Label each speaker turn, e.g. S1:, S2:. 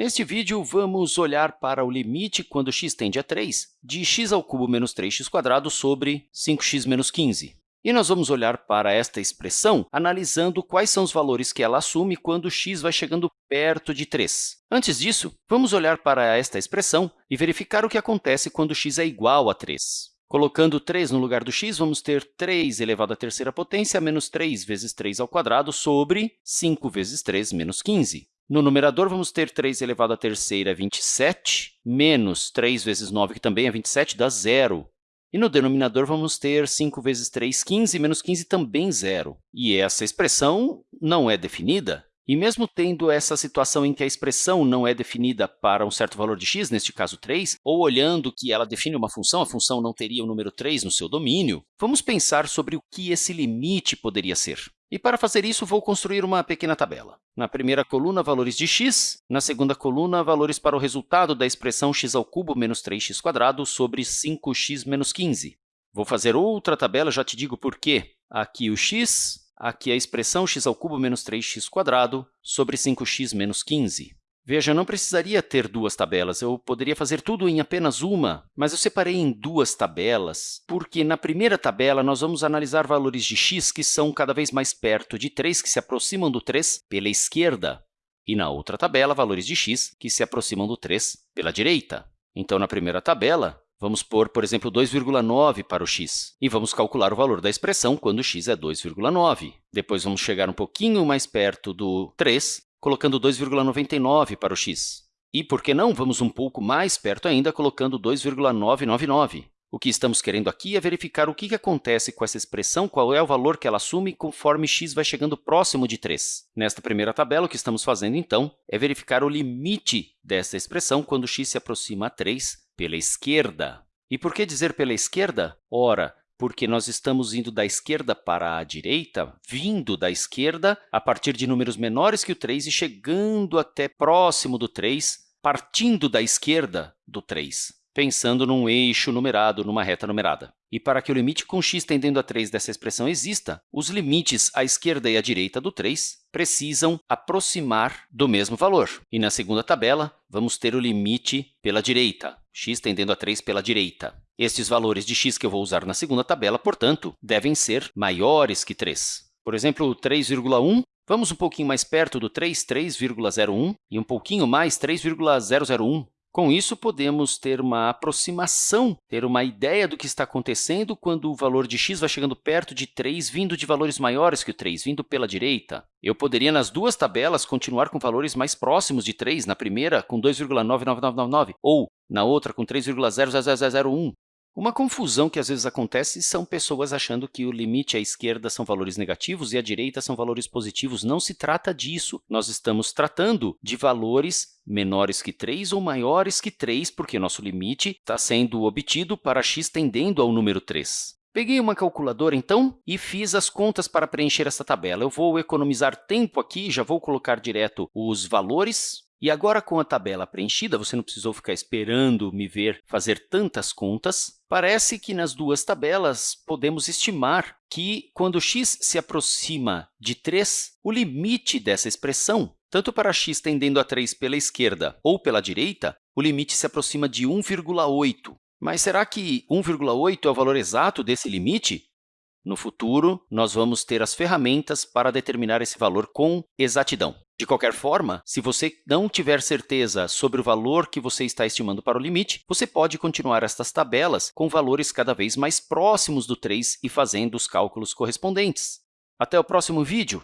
S1: Neste vídeo, vamos olhar para o limite quando x tende a 3 de x ao menos 3x² sobre 5x menos 15. E nós vamos olhar para esta expressão analisando quais são os valores que ela assume quando x vai chegando perto de 3. Antes disso, vamos olhar para esta expressão e verificar o que acontece quando x é igual a 3. Colocando 3 no lugar do x, vamos ter 3 elevado à terceira potência menos 3 vezes 3 ao quadrado sobre 5 vezes 3 menos 15. No numerador, vamos ter 3 elevado à terceira, 27, menos 3 vezes 9, que também é 27, dá zero. E no denominador, vamos ter 5 vezes 3, 15, menos 15, também zero. E essa expressão não é definida. E mesmo tendo essa situação em que a expressão não é definida para um certo valor de x, neste caso 3, ou olhando que ela define uma função, a função não teria o número 3 no seu domínio, vamos pensar sobre o que esse limite poderia ser. E para fazer isso, vou construir uma pequena tabela. Na primeira coluna, valores de x. Na segunda coluna, valores para o resultado da expressão x ao cubo menos 3x² sobre 5x menos 15. Vou fazer outra tabela, já te digo por quê. Aqui o x, aqui a expressão x ao cubo menos 3x² sobre 5x menos 15. Veja, eu não precisaria ter duas tabelas, eu poderia fazer tudo em apenas uma, mas eu separei em duas tabelas, porque na primeira tabela nós vamos analisar valores de x que são cada vez mais perto de 3, que se aproximam do 3 pela esquerda, e na outra tabela, valores de x que se aproximam do 3 pela direita. Então, na primeira tabela, vamos pôr, por exemplo, 2,9 para o x, e vamos calcular o valor da expressão quando x é 2,9. Depois, vamos chegar um pouquinho mais perto do 3 colocando 2,99 para o x. E, por que não, vamos um pouco mais perto ainda, colocando 2,999. O que estamos querendo aqui é verificar o que acontece com essa expressão, qual é o valor que ela assume conforme x vai chegando próximo de 3. Nesta primeira tabela, o que estamos fazendo, então, é verificar o limite dessa expressão quando x se aproxima a 3 pela esquerda. E por que dizer pela esquerda? Ora, porque nós estamos indo da esquerda para a direita, vindo da esquerda a partir de números menores que o 3 e chegando até próximo do 3, partindo da esquerda do 3, pensando num eixo numerado, numa reta numerada. E para que o limite com x tendendo a 3 dessa expressão exista, os limites à esquerda e à direita do 3 precisam aproximar do mesmo valor. E na segunda tabela, vamos ter o limite pela direita, x tendendo a 3 pela direita. Estes valores de x que eu vou usar na segunda tabela, portanto, devem ser maiores que 3. Por exemplo, 3,1, vamos um pouquinho mais perto do 3, 3,01, e um pouquinho mais, 3,001. Com isso, podemos ter uma aproximação, ter uma ideia do que está acontecendo quando o valor de x vai chegando perto de 3, vindo de valores maiores que o 3, vindo pela direita. Eu poderia, nas duas tabelas, continuar com valores mais próximos de 3, na primeira com 2,99999, ou na outra com 3,00001. Uma confusão que às vezes acontece são pessoas achando que o limite à esquerda são valores negativos e à direita são valores positivos. Não se trata disso. Nós estamos tratando de valores menores que 3 ou maiores que 3, porque nosso limite está sendo obtido para x tendendo ao número 3. Peguei uma calculadora, então, e fiz as contas para preencher essa tabela. Eu vou economizar tempo aqui, já vou colocar direto os valores e agora, com a tabela preenchida, você não precisou ficar esperando me ver fazer tantas contas. Parece que nas duas tabelas podemos estimar que, quando x se aproxima de 3, o limite dessa expressão, tanto para x tendendo a 3 pela esquerda ou pela direita, o limite se aproxima de 1,8. Mas será que 1,8 é o valor exato desse limite? No futuro, nós vamos ter as ferramentas para determinar esse valor com exatidão. De qualquer forma, se você não tiver certeza sobre o valor que você está estimando para o limite, você pode continuar estas tabelas com valores cada vez mais próximos do 3 e fazendo os cálculos correspondentes. Até o próximo vídeo!